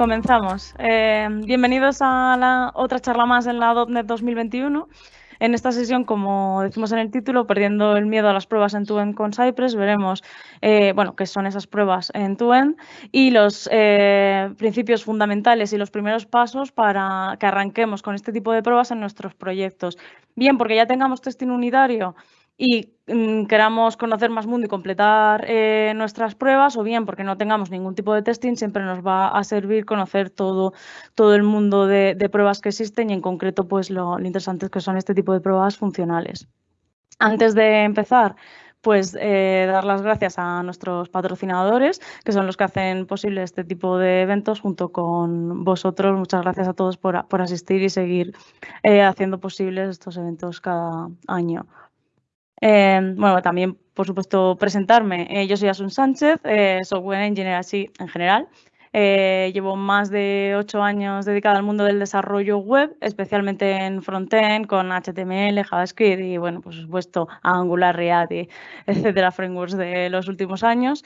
Comenzamos. Eh, bienvenidos a la otra charla más en la .NET 2021. En esta sesión, como decimos en el título, perdiendo el miedo a las pruebas en end con Cypress, veremos eh, bueno, qué son esas pruebas en end y los eh, principios fundamentales y los primeros pasos para que arranquemos con este tipo de pruebas en nuestros proyectos. Bien, porque ya tengamos testing unitario y mm, queramos conocer más mundo y completar eh, nuestras pruebas, o bien porque no tengamos ningún tipo de testing, siempre nos va a servir conocer todo, todo el mundo de, pruebas que existen y en concreto pues lo, interesante es que son este tipo de pruebas funcionales. Antes de empezar, pues eh, dar las gracias a nuestros patrocinadores, que son los que hacen posible este tipo de eventos junto con vosotros. Muchas gracias a todos por, asistir y seguir eh, haciendo posibles estos eventos cada año. Em, bueno, también, por supuesto, presentarme. Eh, yo soy Asun Sánchez, eh, software engineer así en general. Eh, llevo más de ocho años dedicada al mundo del desarrollo web, especialmente en frontend con HTML, JavaScript y, bueno, por supuesto, Angular, React, etcétera, frameworks de los últimos años.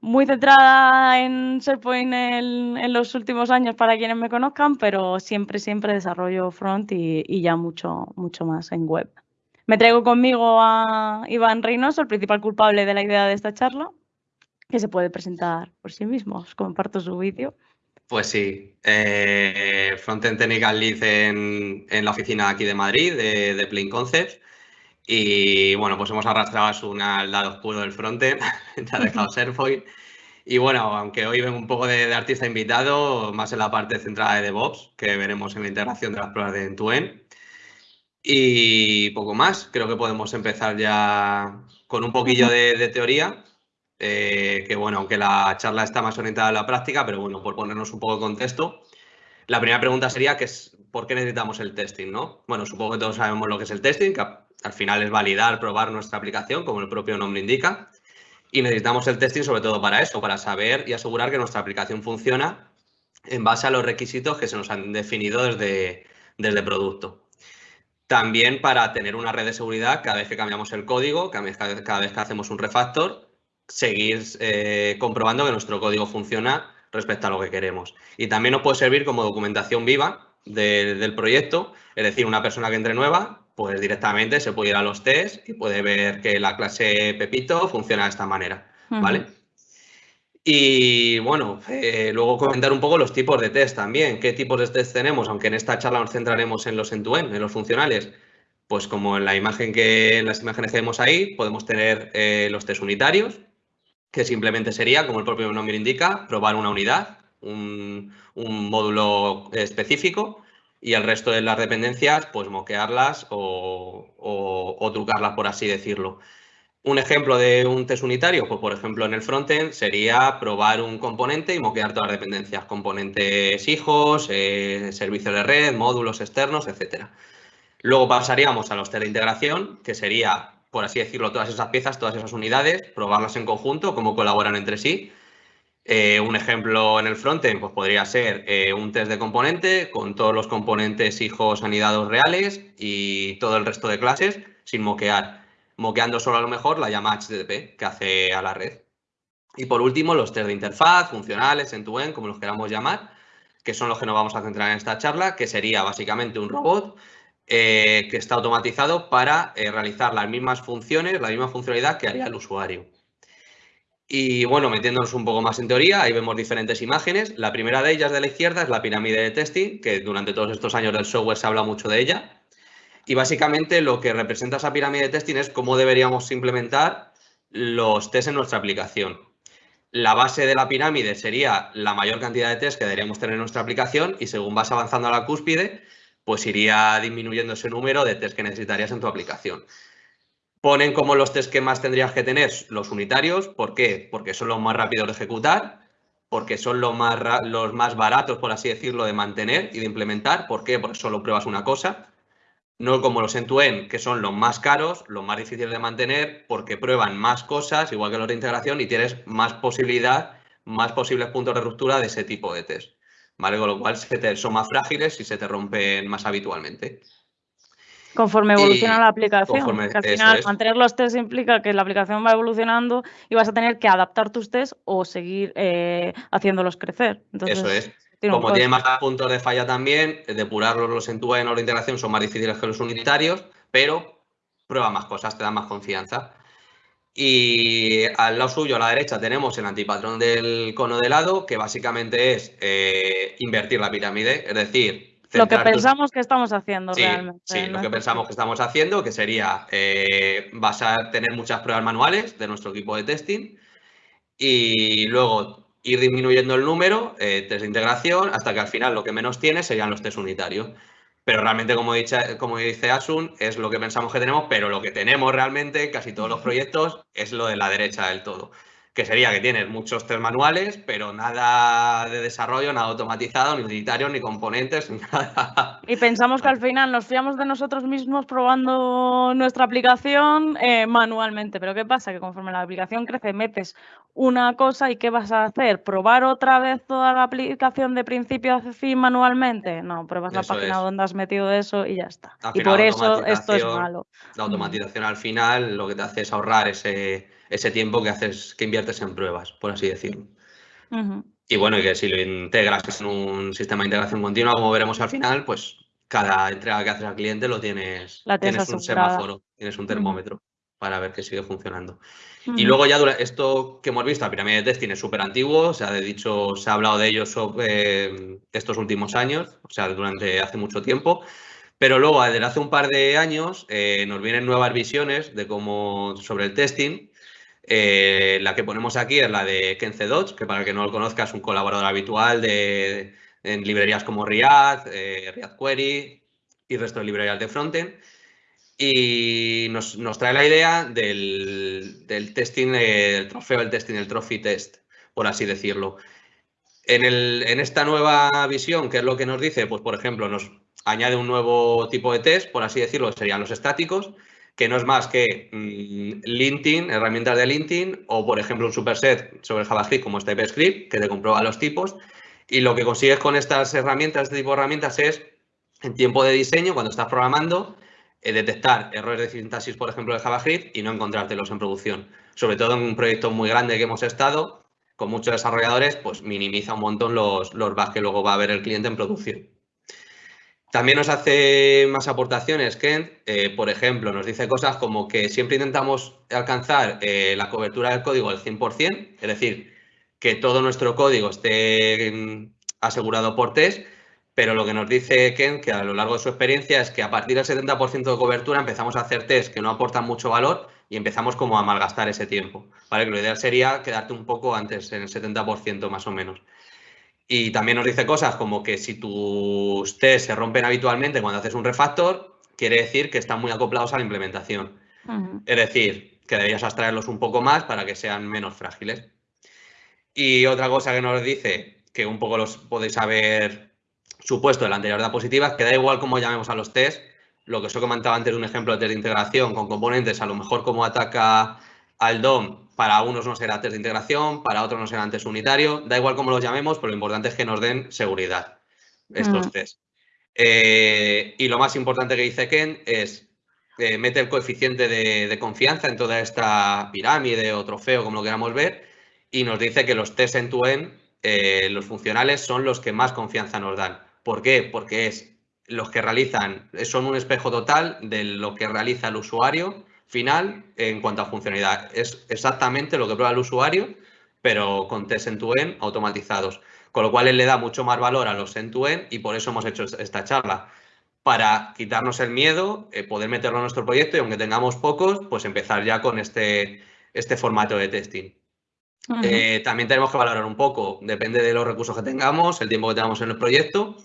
muy centrada en SharePoint en, en, los últimos años para quienes me conozcan, pero siempre, siempre desarrollo front y, y ya mucho, mucho más en web. Me traigo conmigo a Iván Reynoso, el principal culpable de la idea de esta charla, que se puede presentar por sí mismo. Os comparto su vídeo. Pues sí, eh, Frontend Technical Lead en, en, la oficina aquí de Madrid, de, de Plain Concepts. Y bueno, pues hemos arrastrado a Suna al lado oscuro del frontend, ha dejado Serfoil. Y bueno, aunque hoy vengo un poco de, de, artista invitado, más en la parte centrada de DevOps, que veremos en la integración de las pruebas de end-to-end. Y poco más, creo que podemos empezar ya con un poquillo de, teoría, eh, que bueno, aunque la charla está más orientada a la práctica, pero bueno, por ponernos un poco de contexto, la primera pregunta sería que es, ¿por qué necesitamos el testing? ¿no? Bueno, supongo que todos sabemos lo que es el testing, que al final es validar, probar nuestra aplicación, como el propio nombre indica, y necesitamos el testing sobre todo para eso, para saber y asegurar que nuestra aplicación funciona en base a los requisitos que se nos han definido desde, desde producto. También para tener una red de seguridad cada vez que cambiamos el código, cada vez, que hacemos un refactor, seguir eh, comprobando que nuestro código funciona respecto a lo que queremos. Y también nos puede servir como documentación viva del proyecto, es decir, una persona que entre nueva, pues directamente se puede ir a los tests y puede ver que la clase Pepito funciona de esta manera, ¿vale? Y bueno, eh, luego comentar un poco los tipos de test también. ¿Qué tipos de test tenemos? Aunque en esta charla nos centraremos en los end-to-end, en los funcionales. Pues como en la imagen que en las imágenes que vemos ahí, podemos tener eh, los test unitarios, que simplemente sería, como el propio nombre indica, probar una unidad, un, módulo específico, y el resto de las dependencias, pues moquearlas o, o trucarlas, por así decirlo. Un ejemplo de un test unitario, pues por ejemplo en el frontend sería probar un componente y moquear todas las dependencias, componentes hijos, eh, servicios de red, módulos externos, etc. Luego pasaríamos a los test de integración, que sería, por así decirlo, todas esas piezas, todas esas unidades, probarlas en conjunto, cómo colaboran entre sí. Eh, un ejemplo en el frontend pues podría ser eh, un test de componente con todos los componentes hijos anidados reales y todo el resto de clases sin moquear moqueando solo a lo mejor la llama HTTP que hace a la red. Y por último, los test de interfaz, funcionales, end-to-end, como los queramos llamar, que son los que nos vamos a centrar en esta charla, que sería básicamente un robot eh, que está automatizado para eh, realizar las mismas funciones, la misma funcionalidad que haría el usuario. Y bueno, metiéndonos un poco más en teoría, ahí vemos diferentes imágenes. La primera de ellas de la izquierda es la pirámide de testing, que durante todos estos años del software se habla mucho de ella. Y básicamente lo que representa esa pirámide de testing es cómo deberíamos implementar los tests en nuestra aplicación. La base de la pirámide sería la mayor cantidad de tests que deberíamos tener en nuestra aplicación y según vas avanzando a la cúspide, pues iría disminuyendo ese número de tests que necesitarías en tu aplicación. Ponen como los tests que más tendrías que tener los unitarios. ¿Por qué? Porque son los más rápidos de ejecutar, porque son los más, los más baratos, por así decirlo, de mantener y de implementar. ¿Por qué? Porque solo pruebas una cosa no como los end-to-end, que son los más caros, los más difíciles de mantener, porque prueban más cosas, igual que los de integración, y tienes más posibilidad, más posibles puntos de ruptura de ese tipo de test. ¿Vale? Con lo cual son más frágiles y se te rompen más habitualmente. Conforme evoluciona la aplicación. al final, mantener los tests implica que la aplicación va evolucionando y vas a tener que adaptar tus tests o seguir eh, haciéndolos crecer. eso es. Como tiene más puntos de falla también, depurarlos los en tu en la integración son más difíciles que los unitarios, pero prueba más cosas, te da más confianza. Y al lado suyo, a la derecha, tenemos el antipatrón del cono de lado, que básicamente es eh, invertir la pirámide, es decir... Lo que pensamos que estamos haciendo realmente. Sí, lo que pensamos que estamos haciendo, que sería, eh, vas a tener muchas pruebas manuales de nuestro equipo de testing y luego ir disminuyendo el número, eh, test de integración, hasta que al final lo que menos tiene serían los test unitarios. Pero realmente, como, como dice Asun, es lo que pensamos que tenemos, pero lo que tenemos realmente, casi todos los proyectos, es lo de la derecha del todo que sería que tienes muchos test manuales, pero nada de desarrollo, nada automatizado, ni unitario, ni componentes, ni nada. Y pensamos que al final nos fiamos de nosotros mismos probando nuestra aplicación eh, manualmente. Pero ¿qué pasa? Que conforme la aplicación crece, metes una cosa y ¿qué vas a hacer? ¿Probar otra vez toda la aplicación de principio a fin manualmente? No, pruebas la página donde has metido eso y ya está. y por eso esto es malo. La automatización al final lo que te hace es ahorrar ese ese tiempo que haces, que inviertes en pruebas, por así decirlo. Y bueno, y que si lo integras en un sistema de integración continua, como veremos al final, pues cada entrega que haces al cliente lo tienes, tienes un semáforo, tienes un termómetro para ver que sigue funcionando. Y luego ya esto que hemos visto, la pirámide de testing es súper antiguo, se ha dicho, se ha hablado de ello sobre eh, estos últimos años, o sea, durante hace mucho tiempo. Pero luego, desde hace un par de años, eh, nos vienen nuevas visiones de cómo, sobre el testing eh, la que ponemos aquí es la de Kenze Dodge, que para el que no lo conozca es un colaborador habitual de, en librerías como React, eh, Query y el resto de librerías de frontend. Y nos, trae la idea del, testing, el trofeo, el testing, el trophy test, por así decirlo. En, en, esta nueva visión, ¿qué es lo que nos dice? Pues, por ejemplo, nos añade un nuevo tipo de test, por así decirlo, serían los estáticos, que no es más que mm, LinkedIn, herramientas de LinkedIn, o por ejemplo un superset sobre JavaScript como es TypeScript, que te comprueba los tipos. Y lo que consigues con estas herramientas, este tipo de herramientas, es en tiempo de diseño, cuando estás programando, eh, detectar errores de sintaxis, por ejemplo, de JavaScript y no encontrártelos en producción. Sobre todo en un proyecto muy grande que hemos estado, con muchos desarrolladores, pues minimiza un montón los, los bugs que luego va a ver el cliente en producción. También nos hace más aportaciones Kent, eh, por ejemplo, nos dice cosas como que siempre intentamos alcanzar eh, la cobertura del código al 100%, es decir, que todo nuestro código esté mm, asegurado por test, pero lo que nos dice Ken, que a lo largo de su experiencia, es que a partir del 70% de cobertura empezamos a hacer test que no aportan mucho valor y empezamos como a malgastar ese tiempo. ¿vale? lo ideal sería quedarte un poco antes, en el 70% más o menos. Y también nos dice cosas como que si tus test se rompen habitualmente cuando haces un refactor, quiere decir que están muy acoplados a la implementación. Es decir, que deberías abstraerlos un poco más para que sean menos frágiles. Y otra cosa que nos dice, que un poco los podéis haber supuesto de la anterior diapositiva, es que da igual cómo llamemos a los test, lo que os he comentado antes de un ejemplo de test de integración con componentes, a lo mejor cómo ataca al DOM para unos no será test de integración, para otros no será test unitario, da igual cómo los llamemos, pero lo importante es que nos den seguridad estos mm. test. Eh, y lo más importante que dice Ken es eh, meter el coeficiente de, confianza en toda esta pirámide o trofeo, como lo queramos ver, y nos dice que los test en tu end eh, los funcionales, son los que más confianza nos dan. ¿Por qué? Porque es los que realizan, son un espejo total de lo que realiza el usuario final en cuanto a funcionalidad. Es exactamente lo que prueba el usuario, pero con test end-to-end automatizados. Con lo cual él le da mucho más valor a los end-to-end y por eso hemos hecho esta charla. Para quitarnos el miedo, eh, poder meterlo en nuestro proyecto y aunque tengamos pocos, pues empezar ya con este, este formato de testing. Eh, también tenemos que valorar un poco, depende de los recursos que tengamos, el tiempo que tengamos en el proyecto,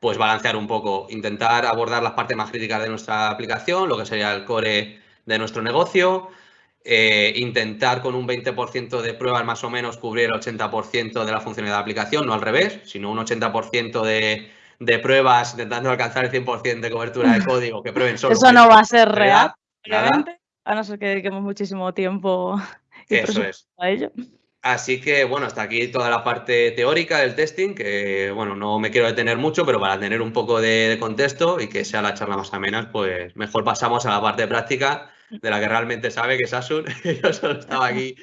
pues balancear un poco, intentar abordar las partes más críticas de nuestra aplicación, lo que sería el core de nuestro negocio, eh, intentar con un 20% de pruebas más o menos cubrir el 80% de la funcionalidad de la aplicación, no al revés, sino un 80% de, de, pruebas intentando alcanzar el 100% de cobertura de código que prueben solo. Eso no va a ser real, a no ser que dediquemos muchísimo tiempo y Eso es. a ello. Así que, bueno, hasta aquí toda la parte teórica del testing, que, bueno, no me quiero detener mucho, pero para tener un poco de, contexto y que sea la charla más amena, pues mejor pasamos a la parte práctica de la que realmente sabe, que es Asun. Yo solo estaba aquí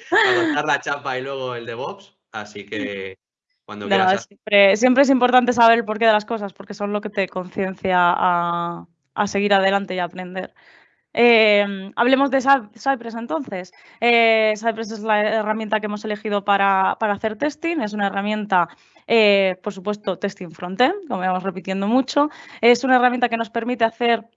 a la chapa y luego el DevOps, así que cuando quieras. Siempre, siempre, es importante saber el porqué de las cosas, porque son lo que te conciencia a, a seguir adelante y a aprender. Em, hablemos de Cypress entonces. Eh, Cypress es la herramienta que hemos elegido para, hacer testing. Es una herramienta, eh, por supuesto, testing frontend, como vamos repitiendo mucho. Es una herramienta que nos permite hacer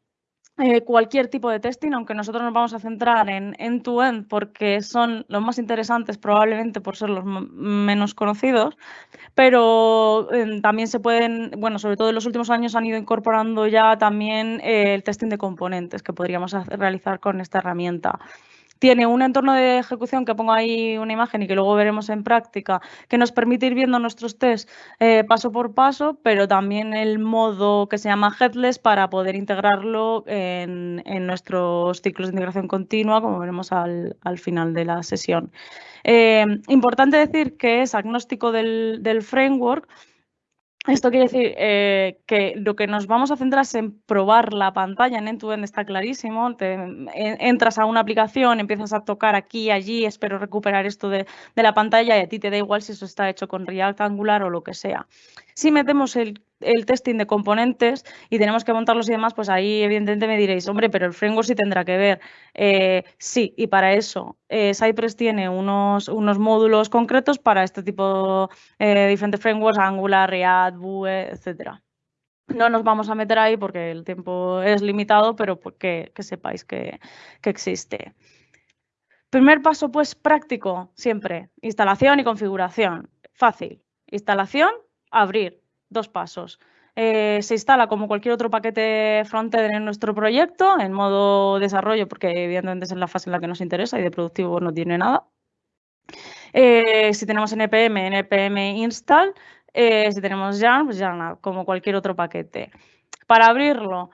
eh, cualquier tipo de testing, aunque nosotros nos vamos a centrar en end-to-end porque son los más interesantes probablemente por ser los menos conocidos, pero em, también se pueden, bueno, sobre todo en los últimos años han ido incorporando ya también eh, el testing de componentes que podríamos realizar con esta herramienta tiene un entorno de ejecución que pongo ahí una imagen y que luego veremos en práctica, que nos permite ir viendo nuestros tests eh, paso por paso, pero también el modo que se llama headless para poder integrarlo en, nuestros ciclos de integración continua, como veremos al, final de la sesión. Eh, importante decir que es agnóstico del, del framework, esto quiere decir eh, que lo que nos vamos a centrar es en probar la pantalla en end-to-end, está clarísimo. Te, entras a una aplicación, empiezas a tocar aquí, allí, espero recuperar esto de, de, la pantalla y a ti te da igual si eso está hecho con React Angular o lo que sea. Si metemos el testing de componentes y tenemos que montarlos y demás, pues ahí evidentemente me diréis, hombre, pero el framework sí tendrá que ver. Eh, sí, y para eso eh, Cypress tiene unos, módulos concretos para este tipo de eh, diferentes frameworks, Angular, React, Vue, etcétera. No nos vamos a meter ahí porque el tiempo es limitado, pero pues que, sepáis que existe. Primer paso, pues práctico, siempre. Instalación y configuración. Fácil. Instalación, abrir dos pasos. Eh, se instala como cualquier otro paquete frontend en nuestro proyecto, en modo desarrollo, porque evidentemente es la fase en la que nos interesa y de productivo no tiene nada. Eh, si tenemos NPM, NPM install. Eh, si tenemos Yarn, pues como cualquier otro paquete. Para abrirlo,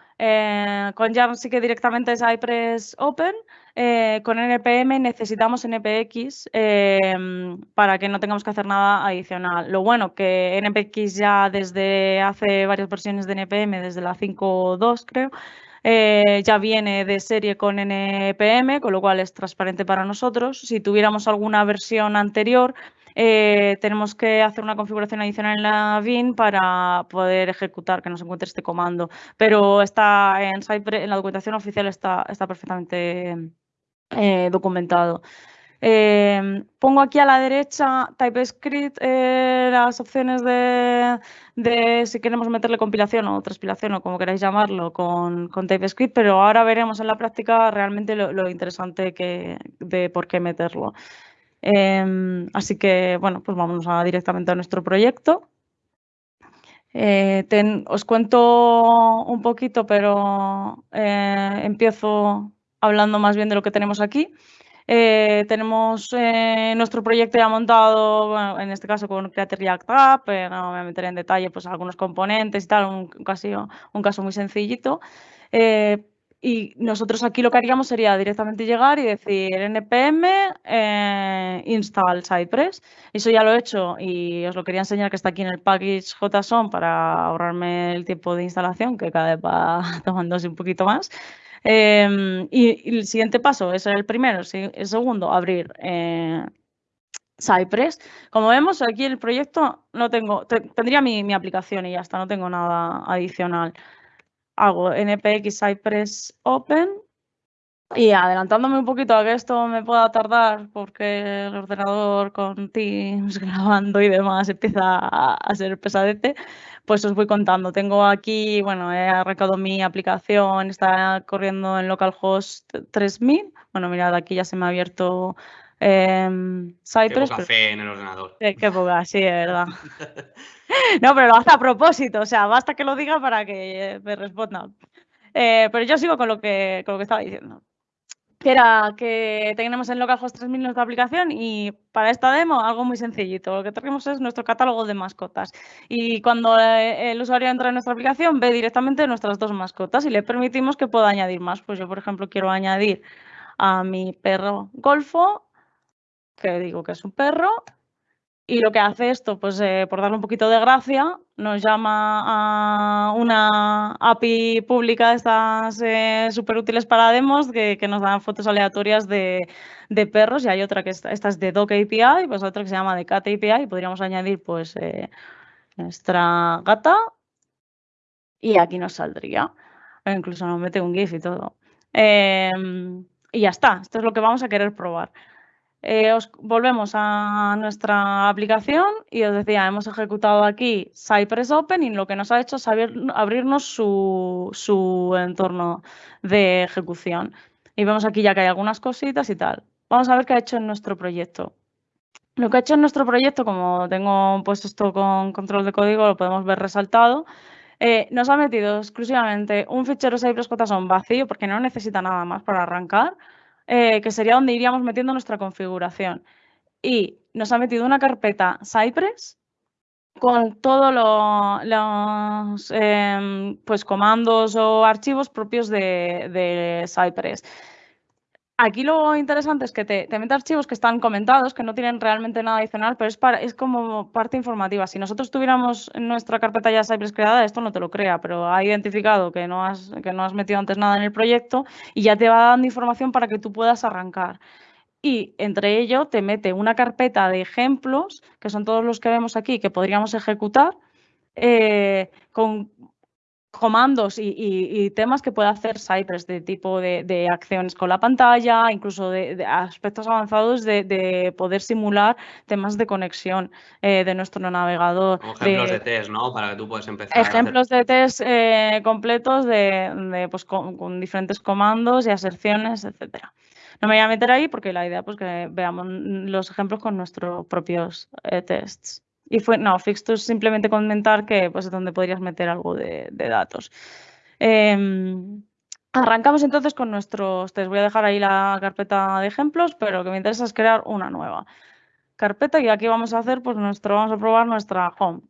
con Yarn sí que directamente es Cypress Open. Eh, con NPM necesitamos NPX em, para que no tengamos que hacer nada adicional. Lo bueno que NPX ya desde hace varias versiones de NPM, desde la 5.2 creo, eh, ya viene de serie con NPM, con lo cual es transparente para nosotros. Si tuviéramos alguna versión anterior, eh, tenemos que hacer una configuración adicional en la bin para poder ejecutar que nos encuentre este comando. Pero está en, en la documentación oficial está, está perfectamente eh, documentado. Em, pongo aquí a la derecha TypeScript eh, las opciones de, si queremos meterle compilación o transpilación o como queráis llamarlo con, TypeScript, pero ahora veremos en la práctica realmente lo, interesante que, de por qué meterlo. Em, así que, bueno, pues vamos directamente a nuestro proyecto. Eh, os cuento un poquito, pero empiezo hablando más bien de lo que tenemos aquí. Eh, tenemos eh, nuestro proyecto ya montado, en este caso con Create React App, eh, no me voy a meter en detalle pues, algunos componentes y tal, un, caso, un caso muy sencillito. y nosotros aquí lo que haríamos sería directamente llegar y decir npm install Cypress. Eso ya lo he hecho y os lo quería enseñar que está aquí en el package JSON para ahorrarme el tiempo de instalación, que cada vez va tomándose un poquito más. Em, y, el siguiente paso, ese es el primero. El segundo, abrir eh, Cypress. Como vemos, aquí el proyecto no tengo, tendría mi, aplicación y ya está, no tengo nada adicional. Hago npx Cypress Open y adelantándome un poquito a que esto me pueda tardar porque el ordenador con Teams grabando y demás empieza a ser pesadete, pues os voy contando. Tengo aquí, bueno, he arrancado mi aplicación, está corriendo en localhost 3000. Bueno, mirad, aquí ya se me ha abierto eh, Cypress. Qué café en el ordenador. qué poca, sí, es verdad. no, pero lo hace a propósito, o sea, basta que lo diga para que me responda. Eh, pero yo sigo con lo que, con lo que estaba diciendo que era que tenemos en localhost 3000 nuestra aplicación y para esta demo algo muy sencillito. Lo que tenemos es nuestro catálogo de mascotas y cuando eh, el usuario entra en nuestra aplicación ve directamente nuestras dos mascotas y le permitimos que pueda añadir más. Pues yo, por ejemplo, quiero añadir a mi perro Golfo, que digo que es un perro, y lo que hace esto, pues eh, por darle un poquito de gracia, nos llama a una API pública de estas eh, súper útiles para demos que, nos dan fotos aleatorias de, perros y hay otra que esta, es de Dog API, pues otra que se llama de Cat API y podríamos añadir pues eh, nuestra gata y aquí nos saldría. incluso nos mete un GIF y todo. Em, y ya está, esto es lo que vamos a querer probar. Eh, os volvemos a nuestra aplicación y os decía, hemos ejecutado aquí Cypress Open y lo que nos ha hecho es abrirnos su, entorno de ejecución. Y vemos aquí ya que hay algunas cositas y tal. Vamos a ver qué ha hecho en nuestro proyecto. Lo que ha hecho en nuestro proyecto, como tengo puesto esto con control de código, lo podemos ver resaltado. Eh, nos ha metido exclusivamente un fichero Cypress JSON vacío porque no necesita nada más para arrancar eh, que sería donde iríamos metiendo nuestra configuración. Y nos ha metido una carpeta Cypress con todos los em, pues comandos o archivos propios de, de Cypress. Aquí lo interesante es que te, te, mete archivos que están comentados, que no tienen realmente nada adicional, pero es, como parte informativa. Si nosotros tuviéramos en nuestra carpeta ya Cypress creada, esto no te lo crea, pero ha identificado que no, has, que no has metido antes nada en el proyecto y ya te va dando información para que tú puedas arrancar. Y entre ello te mete una carpeta de ejemplos, que son todos los que vemos aquí, que podríamos ejecutar, eh, con comandos y, temas que puede hacer Cypress de tipo de, acciones con la pantalla, incluso de, aspectos avanzados de, poder simular temas de conexión eh, de nuestro navegador. ejemplos de, test, ¿no? Para que tú puedas empezar. Ejemplos de test eh, completos de, pues, con, diferentes comandos y aserciones, etcétera. No me voy a meter ahí porque la idea es pues, que veamos los ejemplos con nuestros propios eh, tests. Y fue, no, Fixtus simplemente comentar que pues, es donde podrías meter algo de, datos. Em, arrancamos entonces con nuestros test. Voy a dejar ahí la carpeta de ejemplos, pero lo que me interesa es crear una nueva carpeta y aquí vamos a hacer, pues nuestro, vamos a probar nuestra home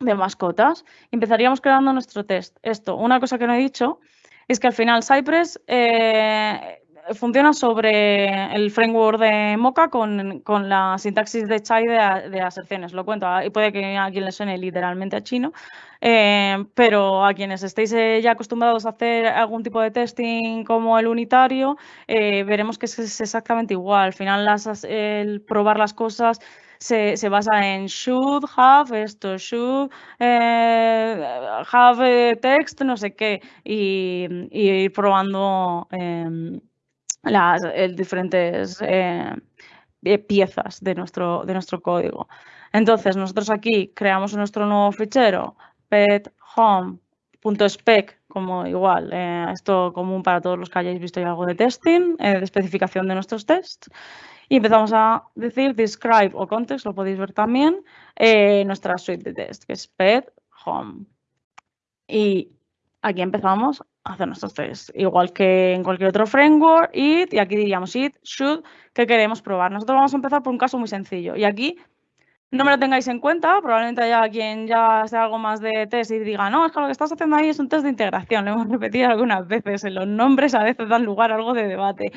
de mascotas. Empezaríamos creando nuestro test. Esto, una cosa que no he dicho, es que al final Cypress eh, funciona sobre el framework de Mocha con, la sintaxis de Chai de, de, aserciones. Lo cuento, y puede que a quien le suene literalmente a chino, eh, pero a quienes estéis eh, ya acostumbrados a hacer algún tipo de testing como el unitario, eh, veremos que es, exactamente igual. Al final, las, el probar las cosas se, se, basa en should have, esto, should have text, no sé qué, y, ir probando em, las diferentes eh, eh, piezas de nuestro, de nuestro código. Entonces, nosotros aquí creamos nuestro nuevo fichero, pet home.spec, como igual, eh, esto común para todos los que hayáis visto ya algo de testing, de especificación de nuestros tests. Y empezamos a decir describe o context, lo podéis ver también, nuestra suite de test, que es pet home. Y aquí empezamos hacer nuestros test, igual que en cualquier otro framework, it, y aquí diríamos it, should, que queremos probar. Nosotros vamos a empezar por un caso muy sencillo, y aquí no me lo tengáis en cuenta, probablemente haya quien ya hace algo más de test y diga, no, es que lo que estás haciendo ahí es un test de integración, lo hemos repetido algunas veces, en los nombres a veces dan lugar a algo de debate.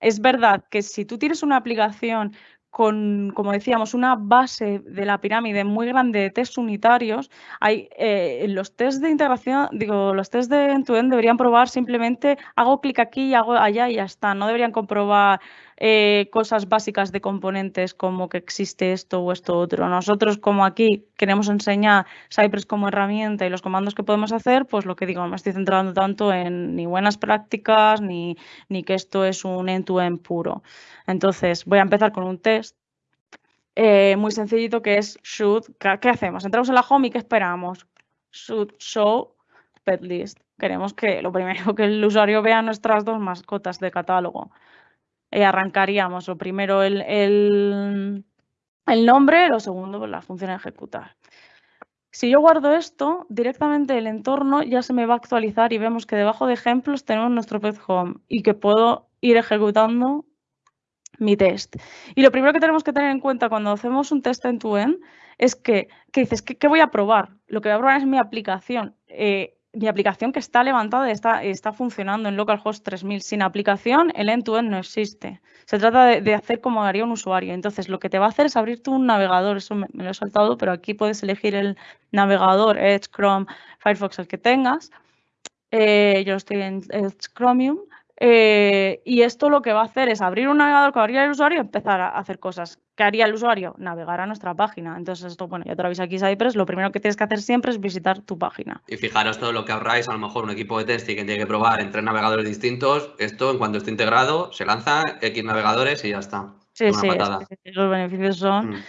Es verdad que si tú tienes una aplicación con, como decíamos, una base de la pirámide muy grande de test unitarios, hay eh, los test de integración, digo, los test de end-to-end deberían probar simplemente hago clic aquí y hago allá y ya está. No deberían comprobar eh, cosas básicas de componentes como que existe esto o esto otro. Nosotros, como aquí queremos enseñar Cypress como herramienta y los comandos que podemos hacer, pues lo que digo, me estoy centrando tanto en ni buenas prácticas ni, ni que esto es un end-to-end puro. Entonces, voy a empezar con un test eh, muy sencillito que es should. ¿Qué hacemos? Entramos en la home y ¿qué esperamos? Should show pet list. Queremos que lo primero que el usuario vea nuestras dos mascotas de catálogo. Eh, arrancaríamos lo primero el, el, nombre, lo segundo pues, la función ejecutar. Si yo guardo esto, directamente el entorno ya se me va a actualizar y vemos que debajo de ejemplos tenemos nuestro pet home y que puedo ir ejecutando mi test. Y lo primero que tenemos que tener en cuenta cuando hacemos un test en tu end es que, ¿qué dices? ¿Qué, voy a probar? Lo que voy a probar es mi aplicación. Eh, mi aplicación que está levantada está, está funcionando en localhost 3000. Sin aplicación, el end-to-end no existe. Se trata de, hacer como haría un usuario. Entonces, lo que te va a hacer es abrirte un navegador. Eso me, lo he saltado, pero aquí puedes elegir el navegador, Edge, Chrome, Firefox, el que tengas. Eh, yo estoy en Edge Chromium. Eh, y esto lo que va a hacer es abrir un navegador que abrir el usuario y empezar a hacer cosas. ¿Qué haría el usuario? Navegar a nuestra página. Entonces, esto, bueno, ya te lo aquí Cypress, lo primero que tienes que hacer siempre es visitar tu página. Y fijaros todo lo que ahorráis, a lo mejor un equipo de testing que tiene que probar en tres navegadores distintos, esto en cuanto esté integrado, se lanza X navegadores y ya está. Sí, sí, los beneficios son... Mm.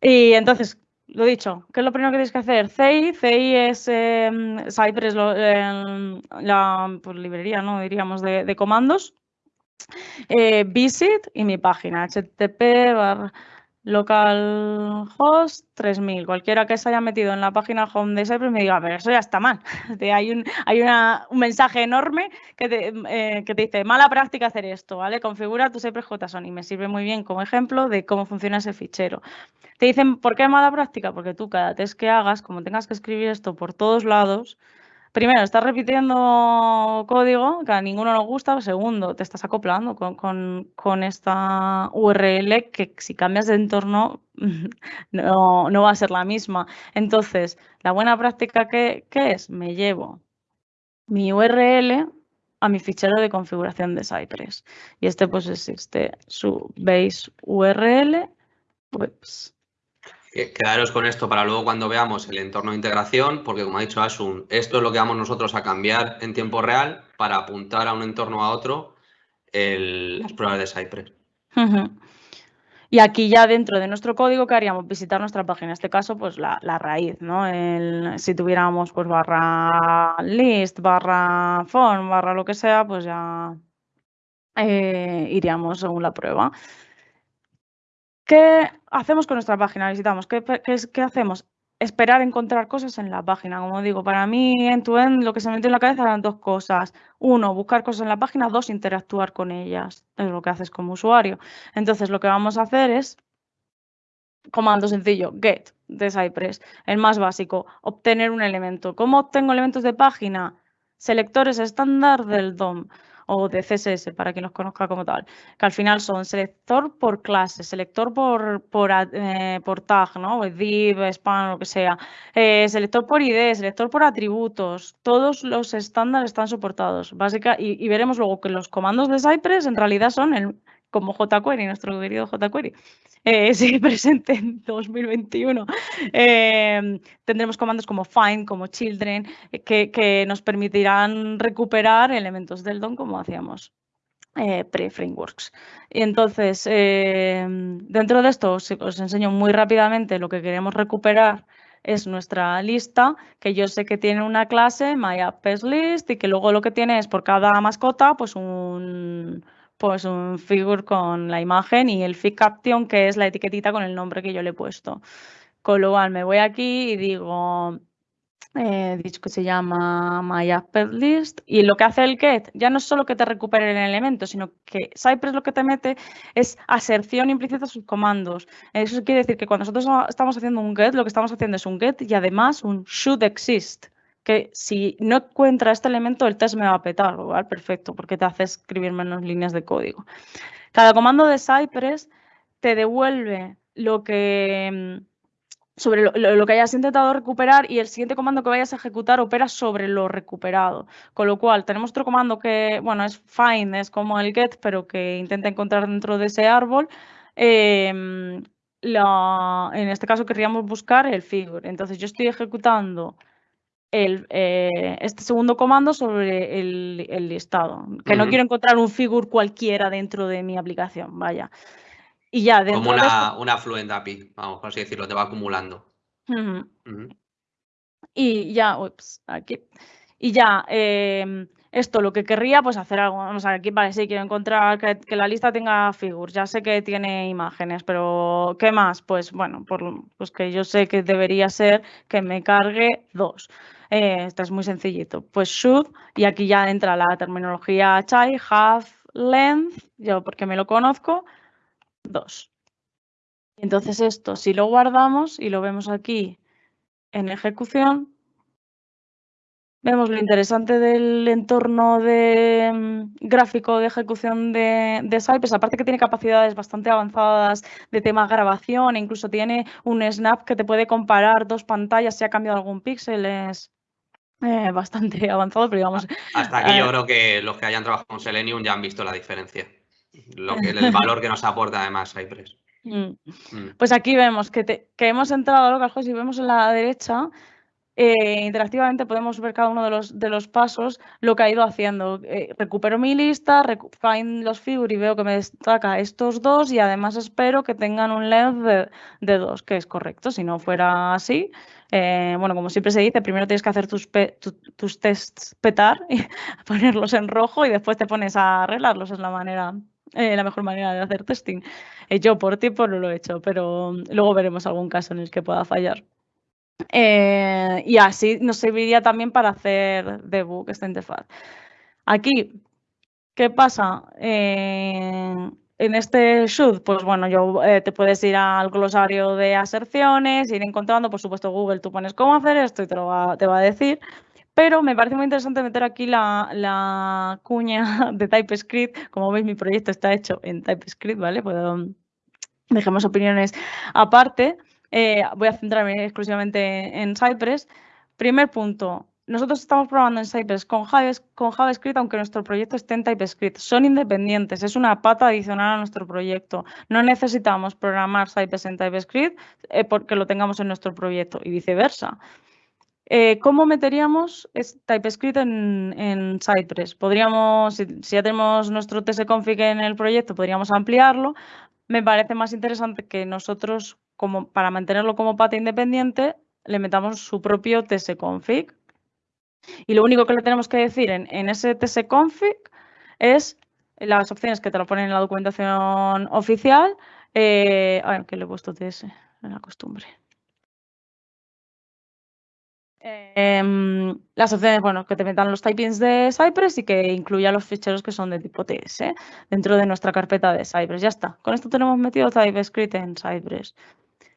Y entonces, lo dicho, ¿qué es lo primero que tienes que hacer? CI, CI es em, Cypress, em, la pues, librería, ¿no? Diríamos, de, comandos. Eh, visit y mi página, http localhost 3000. Cualquiera que se haya metido en la página home de Cypress me diga, pero eso ya está mal. hay un, hay un mensaje enorme que te, eh, que te, dice, mala práctica hacer esto, ¿vale? Configura tu Cypress JSON y me sirve muy bien como ejemplo de cómo funciona ese fichero. Te dicen, ¿por qué mala práctica? Porque tú cada test que hagas, como tengas que escribir esto por todos lados, primero, estás repitiendo código que a ninguno nos gusta. Segundo, te estás acoplando con, esta URL que si cambias de entorno no, va a ser la misma. Entonces, la buena práctica que, es, me llevo mi URL a mi fichero de configuración de Cypress. Y este pues es este, su base URL. Quedaros con esto para luego cuando veamos el entorno de integración, porque como ha dicho Asun, esto es lo que vamos nosotros a cambiar en tiempo real para apuntar a un entorno a otro las pruebas de Cypress. Y aquí ya dentro de nuestro código, ¿qué haríamos? Visitar nuestra página. En este caso, pues la, raíz, ¿no? si tuviéramos pues barra list, barra form, barra lo que sea, pues ya eh, iríamos según la prueba. ¿Qué hacemos con nuestra página? Visitamos. ¿Qué, hacemos? Esperar encontrar cosas en la página. Como digo, para mí, en tu end, lo que se me metió en la cabeza eran dos cosas. Uno, buscar cosas en la página. Dos, interactuar con ellas. Es lo que haces como usuario. Entonces, lo que vamos a hacer es comando sencillo, get de Cypress, el más básico, obtener un elemento. ¿Cómo obtengo elementos de página? Selectores estándar del DOM o de CSS, para quien los conozca como tal, que al final son selector por clase, selector por, por, eh, por tag, ¿no? div, span, lo que sea, eh, selector por ID, selector por atributos, todos los estándares están soportados. Básica, y, y veremos luego que los comandos de Cypress en realidad son el, como jQuery, nuestro querido jQuery, eh, presente en 2021. Eh, tendremos comandos como find, como children, eh, que, nos permitirán recuperar elementos del DOM como hacíamos pre-frameworks. Y entonces, dentro de esto os, os, enseño muy rápidamente lo que queremos recuperar es nuestra lista, que yo sé que tiene una clase, MyAppsList, y que luego lo que tiene es por cada mascota, pues un, pues un figure con la imagen y el fig caption, que es la etiquetita con el nombre que yo le he puesto. Con lo cual me voy aquí y digo, eh, dicho que se llama My List y lo que hace el get ya no es solo que te recupere el elemento, sino que Cypress lo que te mete es aserción implícita a sus comandos. Eso quiere decir que cuando nosotros estamos haciendo un get, lo que estamos haciendo es un get y además un should exist que si no encuentra este elemento, el test me va a petar, ¿vale? Perfecto, porque te hace escribir menos líneas de código. Cada comando de Cypress te devuelve lo que mm, sobre lo, que hayas intentado recuperar y el siguiente comando que vayas a ejecutar opera sobre lo recuperado. Con lo cual, tenemos otro comando que, bueno, es find, es como el get, pero que intenta encontrar dentro de ese árbol. Em, en este caso querríamos buscar el figure. Entonces, yo estoy ejecutando el, eh, este segundo comando sobre el, listado. Que no quiero encontrar un figure cualquiera dentro de mi aplicación, vaya. Y ya dentro Como una, una Fluent API, vamos, por así decirlo, te va acumulando. Y ya, ups, aquí. Y ya, em, esto lo que querría, pues hacer algo. Vamos a ver, aquí, vale, sí, quiero encontrar que, la lista tenga figures. Ya sé que tiene imágenes, pero ¿qué más? Pues bueno, por, pues que yo sé que debería ser que me cargue dos. Eh, esto es muy sencillito. Pues should, y aquí ya entra la terminología chai, have, length, yo porque me lo conozco, dos. Entonces esto, si lo guardamos y lo vemos aquí en ejecución, Vemos lo interesante del entorno de mm, gráfico de ejecución de, de Cypress, aparte que tiene capacidades bastante avanzadas de tema grabación, e incluso tiene un snap que te puede comparar dos pantallas si ha cambiado algún píxel, es eh, bastante avanzado, pero digamos... Hasta aquí yo eh, creo que los que hayan trabajado con Selenium ya han visto la diferencia, lo que, el valor que nos aporta además Cypress. Mm. Mm. Pues aquí vemos que, que hemos entrado a Localhost y vemos en la derecha eh, interactivamente podemos ver cada uno de los, de los pasos, lo que ha ido haciendo. Eh, recupero mi lista, find los figure y veo que me destaca estos dos y además espero que tengan un length de, dos, que es correcto. Si no fuera así, eh, bueno, como siempre se dice, primero tienes que hacer tus, tus tests petar, y ponerlos en rojo y después te pones a arreglarlos. Es la manera la mejor manera de hacer testing. yo por ti no lo he hecho, pero luego veremos algún caso en el que pueda fallar. Eh, y así nos serviría también para hacer debug esta interfaz. Aquí, ¿qué pasa? En este shoot, pues bueno, yo eh, te puedes ir al glosario de aserciones, ir encontrando, por supuesto, Google, tú pones cómo hacer esto y te, lo va, te va a decir. Pero me parece muy interesante meter aquí la, cuña de TypeScript. Como veis, mi proyecto está hecho en TypeScript, ¿vale? Puedo, dejemos opiniones aparte. Eh, voy a centrarme exclusivamente en Cypress. Primer punto, nosotros estamos probando en Cypress con, JavaScript, aunque nuestro proyecto esté en TypeScript. Son independientes, es una pata adicional a nuestro proyecto. No necesitamos programar Cypress en TypeScript eh, porque lo tengamos en nuestro proyecto y viceversa. Eh, ¿Cómo meteríamos TypeScript en, Cypress? Podríamos, si, ya tenemos nuestro tsconfig en el proyecto, podríamos ampliarlo. Me parece más interesante que nosotros para mantenerlo como pata independiente, le metamos su propio tsconfig. Y lo único que le tenemos que decir en, en ese tsconfig es las opciones que te lo ponen en la documentación oficial. Eh, ay, que le he puesto ts, en la costumbre. Em, las opciones, bueno, que te metan los typings de Cypress y que incluya los ficheros que son de tipo TS dentro de nuestra carpeta de Cypress. Ya está. Con esto tenemos metido TypeScript en Cypress.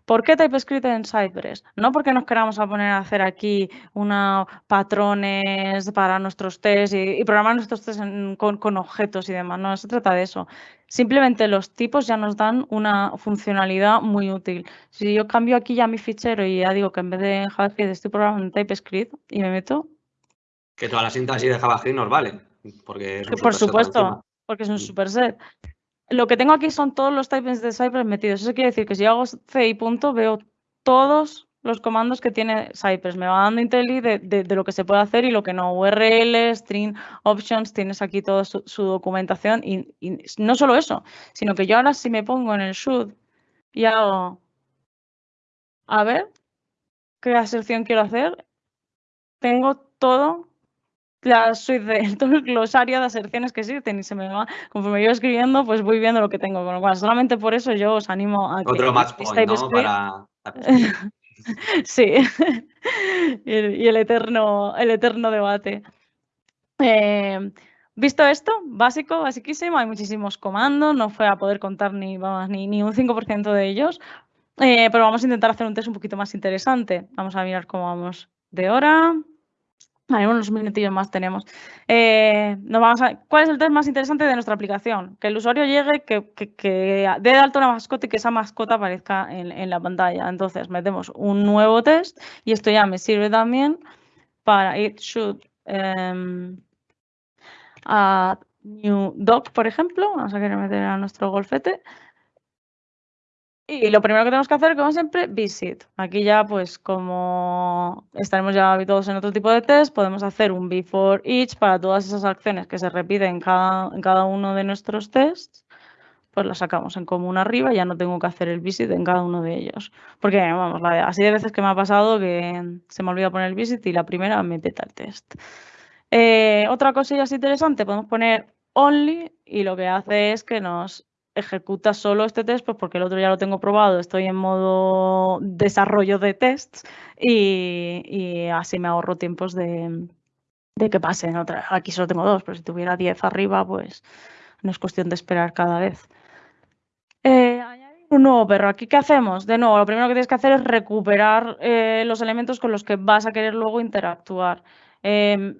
¿Por qué TypeScript en Cypress? No porque nos queramos a poner a hacer aquí unos patrones para nuestros tests y, programar nuestros tests con, objetos y demás. No se trata de eso. Simplemente los tipos ya nos dan una funcionalidad muy útil. Si yo cambio aquí ya mi fichero y ya digo que en vez de JavaScript estoy programando en TypeScript y me meto... Que toda la sintaxis de JavaScript nos vale. Porque por supuesto, porque es un mm. superset lo que tengo aquí son todos los typings de Cypress metidos. Eso quiere decir que si hago C y punto, veo todos los comandos que tiene Cypress. Me va dando IntelliJ de, lo que se puede hacer y lo que no. URL, string, options, tienes aquí toda su, documentación. Y, no solo eso, sino que yo ahora si me pongo en el shoot y hago, a ver, qué aserción quiero hacer, tengo todo la suite de todo el glosario de aserciones que existen y se me va, conforme yo escribiendo, pues voy viendo lo que tengo. Con lo cual, solamente por eso yo os animo a que... Otro match point, ¿no? Para... sí, y, el, eterno, el eterno debate. Eh, visto esto, básico, basiquísimo, hay muchísimos comandos, no fue a poder contar ni, vamos, ni, ni un 5% de ellos, eh, pero vamos a intentar hacer un test un poquito más interesante. Vamos a mirar cómo vamos de hora. Hay unos minutillos más tenemos. Eh, vamos a, ¿Cuál es el test más interesante de nuestra aplicación? Que el usuario llegue, que, dé de alto una mascota y que esa mascota aparezca en, la pantalla. Entonces metemos un nuevo test y esto ya me sirve también para it should um, new doc, por ejemplo. Vamos a querer meter a nuestro golfete. Y lo primero que tenemos que hacer, como siempre, visit. Aquí ya, pues como estaremos ya habituados en otro tipo de test, podemos hacer un before each para todas esas acciones que se repiten en cada, uno de nuestros tests. Pues las sacamos en común arriba y ya no tengo que hacer el visit en cada uno de ellos. Porque, vamos, así de veces que me ha pasado que se me olvida poner el visit y la primera me peta el test. Eh, otra cosilla así interesante, podemos poner only y lo que hace es que nos ejecuta solo este test, pues porque el otro ya lo tengo probado, estoy en modo desarrollo de tests y, así me ahorro tiempos de, que pasen. Aquí solo tengo dos, pero si tuviera 10 arriba, pues no es cuestión de esperar cada vez. Eh, añadir un nuevo perro. ¿Aquí qué hacemos? De nuevo, lo primero que tienes que hacer es recuperar eh, los elementos con los que vas a querer luego interactuar. Em,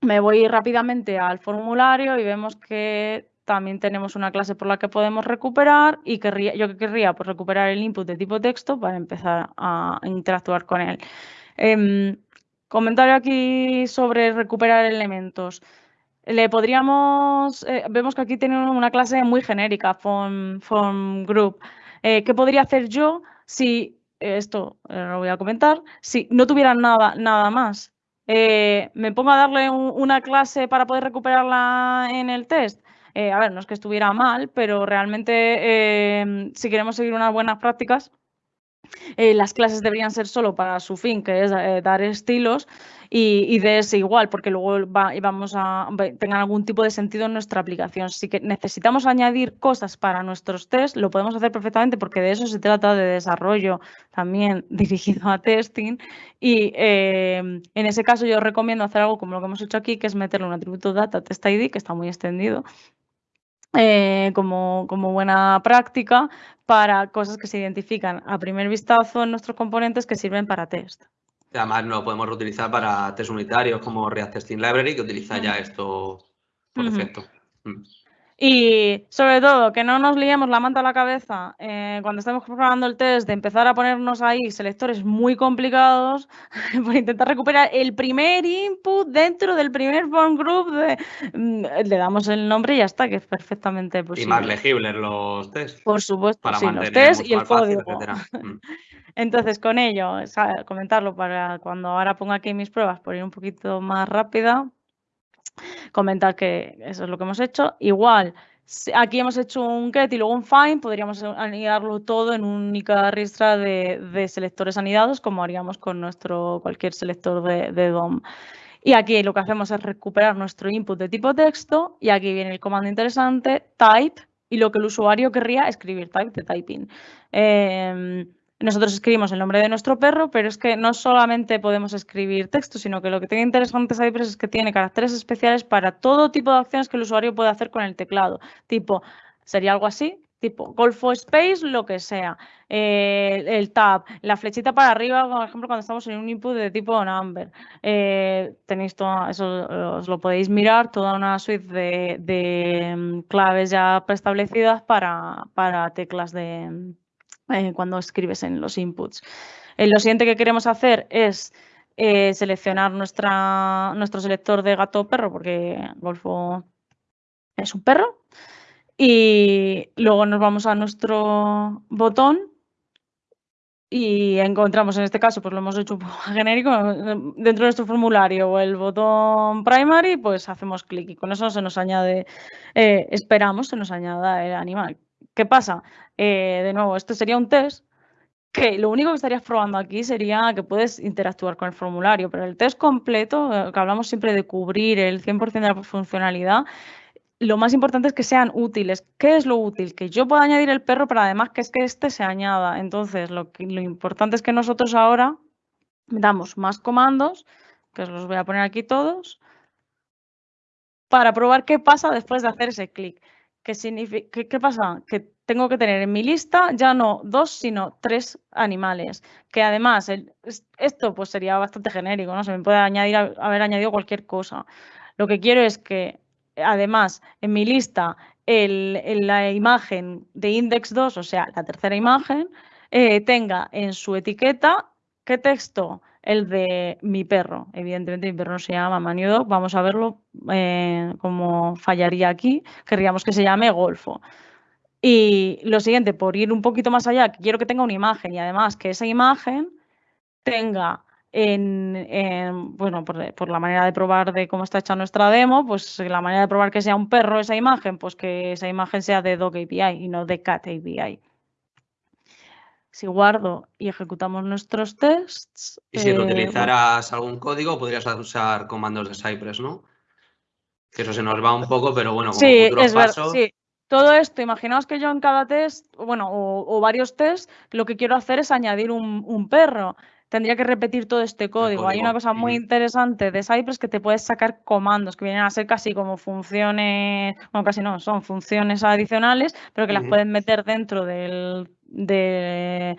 me voy rápidamente al formulario y vemos que también tenemos una clase por la que podemos recuperar y querría, yo querría pues, recuperar el input de tipo texto para empezar a interactuar con él. Em, comentario aquí sobre recuperar elementos. Le podríamos, eh, vemos que aquí tiene una clase muy genérica, form, group. Eh, ¿Qué podría hacer yo si, esto eh, lo voy a comentar, si no tuviera nada, nada más? ¿Me pongo a darle una clase para poder recuperarla en el test? A ver, no es que estuviera mal, pero realmente si queremos seguir unas buenas prácticas, eh, las clases deberían ser solo para su fin, que es eh, dar estilos, y, de ese igual, porque luego vamos a tengan algún tipo de sentido en nuestra aplicación. Si que necesitamos añadir cosas para nuestros tests, lo podemos hacer perfectamente porque de eso se trata de desarrollo también dirigido a testing. Y eh, en ese caso yo recomiendo hacer algo como lo que hemos hecho aquí, que es meterle un atributo data test ID, que está muy extendido, eh, como, como, buena práctica para cosas que se identifican a primer vistazo en nuestros componentes que sirven para test. Además, lo podemos reutilizar para test unitarios como React Testing Library, que utiliza ya esto por defecto. Mm. Y sobre todo, que no nos liemos la manta a la cabeza eh, cuando estamos programando el test de empezar a ponernos ahí selectores muy complicados por intentar recuperar el primer input dentro del primer form group. Mm, le damos el nombre y ya está, que es perfectamente posible. Y más legibles los tests. Por supuesto, para sí, los tests y el código. Mm. Entonces, con ello, comentarlo para cuando ahora ponga aquí mis pruebas, por ir un poquito más rápida, comentar que eso es lo que hemos hecho. Igual, aquí hemos hecho un get y luego un find, podríamos anidarlo todo en una única ristra de, selectores anidados, como haríamos con nuestro cualquier selector de, DOM. Y aquí lo que hacemos es recuperar nuestro input de tipo texto y aquí viene el comando interesante, type, y lo que el usuario querría escribir, type de typing. Em, nosotros escribimos el nombre de nuestro perro, pero es que no solamente podemos escribir texto, sino que lo que tiene interesante es que tiene caracteres especiales para todo tipo de acciones que el usuario puede hacer con el teclado. Tipo, sería algo así, tipo Golfo Space, lo que sea. Eh, el tab, la flechita para arriba, por ejemplo, cuando estamos en un input de tipo number. Eh, tenéis todo, eso os lo podéis mirar, toda una suite de, mm, claves ya preestablecidas para teclas de eh, cuando escribes en los inputs. Eh, lo siguiente que queremos hacer es eh, seleccionar nuestra, nuestro selector de gato o perro, porque Golfo es un perro. Y luego nos vamos a nuestro botón y encontramos en este caso, pues lo hemos hecho un poco genérico, dentro de nuestro formulario o el botón primary, pues hacemos clic y con eso se nos añade, esperamos, se nos añada el animal. ¿Qué pasa? Eh, de nuevo, esto sería un test que lo único que estarías probando aquí sería que puedes interactuar con el formulario, pero el test completo, eh, que hablamos siempre de cubrir el 100% de la funcionalidad, lo más importante es que sean útiles. ¿Qué es lo útil? Que yo pueda añadir el perro, pero además que es que este se añada. Entonces, lo, lo importante es que nosotros ahora damos más comandos, que os los voy a poner aquí todos, para probar qué pasa después de hacer ese clic. ¿Qué, significa, qué, pasa? Que tengo que tener en mi lista ya no dos, sino tres animales. Que además, esto pues sería bastante genérico, ¿no? Se me puede añadir, haber añadido cualquier cosa. Lo que quiero es que, además, en mi lista, el, la imagen de index 2, o sea, la tercera imagen, eh, tenga en su etiqueta qué texto el de mi perro. Evidentemente mi perro no se llama Maniudo. Vamos a verlo eh, cómo fallaría aquí. Querríamos que se llame Golfo. Y lo siguiente, por ir un poquito más allá, quiero que tenga una imagen y además que esa imagen tenga en, bueno, por, la manera de probar de cómo está hecha nuestra demo, pues la manera de probar que sea un perro esa imagen, pues que esa imagen sea de Dog API y no de Cat API. Si guardo y ejecutamos nuestros tests. Y si utilizaras algún código, podrías usar comandos de Cypress, ¿no? Que eso se nos va un poco, pero bueno, como sí, es verdad, sí. Todo esto, imaginaos que yo en cada test, bueno, o, varios tests, lo que quiero hacer es añadir un, perro. Tendría que repetir todo este código. Hay una cosa muy interesante de Cypress que te puedes sacar comandos que vienen a ser casi como funciones, bueno, casi no, son funciones adicionales, pero que las puedes meter dentro del, de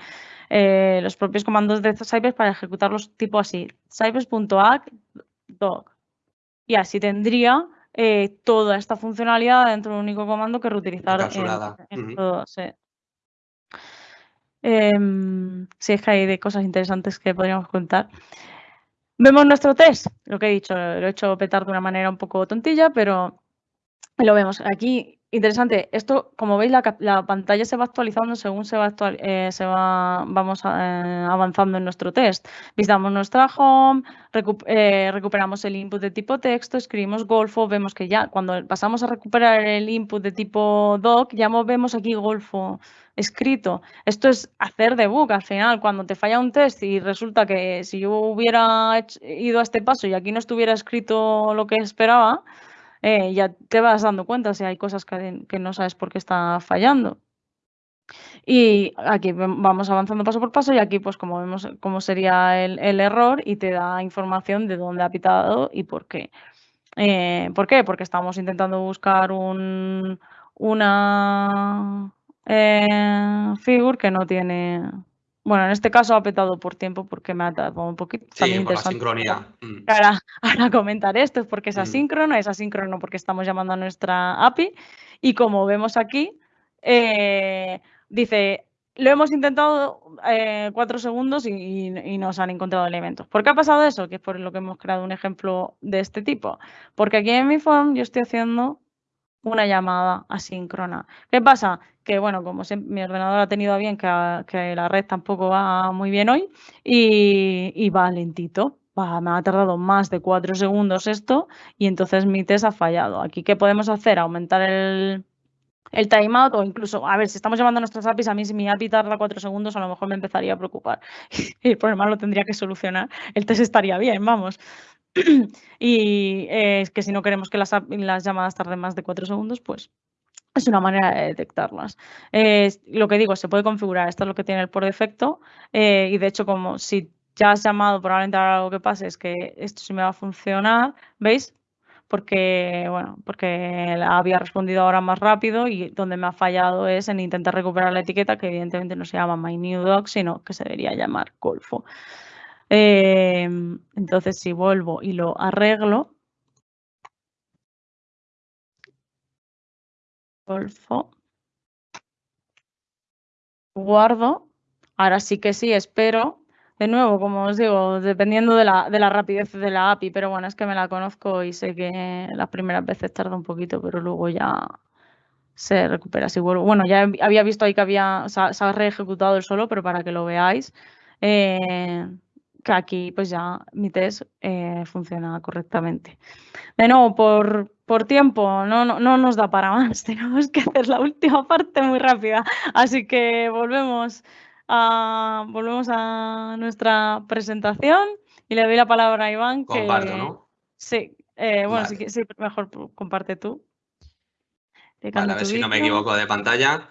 eh, los propios comandos de Cypress para ejecutarlos tipo así. Cypress.act doc. Y así tendría eh, toda esta funcionalidad dentro de un único comando que reutilizar en, todo. Sí. Em, sí, es que hay de cosas interesantes que podríamos contar. Vemos nuestro test, lo que he dicho, lo he hecho petar de una manera un poco tontilla, pero lo vemos. Aquí Interesante. Esto, como veis, la, pantalla se va actualizando según se va, eh, se va vamos eh, avanzando en nuestro test. Visitamos nuestra home, eh, recuperamos el input de tipo texto, escribimos Golfo, vemos que ya cuando pasamos a recuperar el input de tipo doc, ya vemos aquí Golfo escrito. Esto es hacer debug al final. Cuando te falla un test y resulta que si yo hubiera ido a este paso y aquí no estuviera escrito lo que esperaba, eh, ya te vas dando cuenta si hay cosas que, no sabes por qué está fallando. Y aquí vamos avanzando paso por paso y aquí pues como vemos cómo sería el, error y te da información de dónde ha pitado y por qué. Eh, ¿Por qué? Porque estamos intentando buscar un, una eh, figure que no tiene bueno, en este caso ha petado por tiempo porque me ha dado un poquito. Sí, por la sincronía. Mm. Ahora, ahora, comentar esto, porque es mm. asíncrono, es asíncrono porque estamos llamando a nuestra API y como vemos aquí, eh, dice, lo hemos intentado eh, cuatro segundos y, y, nos han encontrado elementos. ¿Por qué ha pasado eso? Que es por lo que hemos creado un ejemplo de este tipo. Porque aquí en mi form yo estoy haciendo una llamada asíncrona. ¿Qué pasa? Que bueno, como mi ordenador ha tenido bien que, la red tampoco va muy bien hoy y, va lentito. me ha tardado más de cuatro segundos esto y entonces mi test ha fallado. Aquí, ¿qué podemos hacer? Aumentar el, el timeout o incluso, a ver, si estamos llamando a nuestras APIs, a mí si mi API tarda cuatro segundos, a lo mejor me empezaría a preocupar. el problema lo tendría que solucionar. El test estaría bien, vamos. y es que si no queremos que las, llamadas tarden más de cuatro segundos, pues es una manera de detectarlas. lo que digo, se puede configurar, esto es lo que tiene el por defecto eh, y de hecho como si ya has llamado, probablemente ahora algo que pase es que esto sí me va a funcionar, ¿veis? Porque, bueno, porque había respondido ahora más rápido y donde me ha fallado es en intentar recuperar la etiqueta que evidentemente no se llama MyNewDoc, sino que se debería llamar Golfo. Em, entonces, si vuelvo y lo arreglo, Golfo, guardo, ahora sí que sí, espero. De nuevo, como os digo, dependiendo de la, de la rapidez de la API, pero bueno, es que me la conozco y sé que las primeras veces tarda un poquito, pero luego ya se recupera. Si vuelvo. Bueno, ya había visto ahí que había, se ha, reejecutado el solo, pero para que lo veáis. Eh, que aquí pues ya mi test eh, funciona correctamente. De nuevo, por, por tiempo no, no, no, nos da para más, tenemos que hacer la última parte muy rápida, así que volvemos a, volvemos a nuestra presentación y le doy la palabra a Iván. Que, Comparto, ¿no? Sí, eh, bueno, sí, sí, mejor comparte tú. Vale, a ver si no me equivoco de pantalla.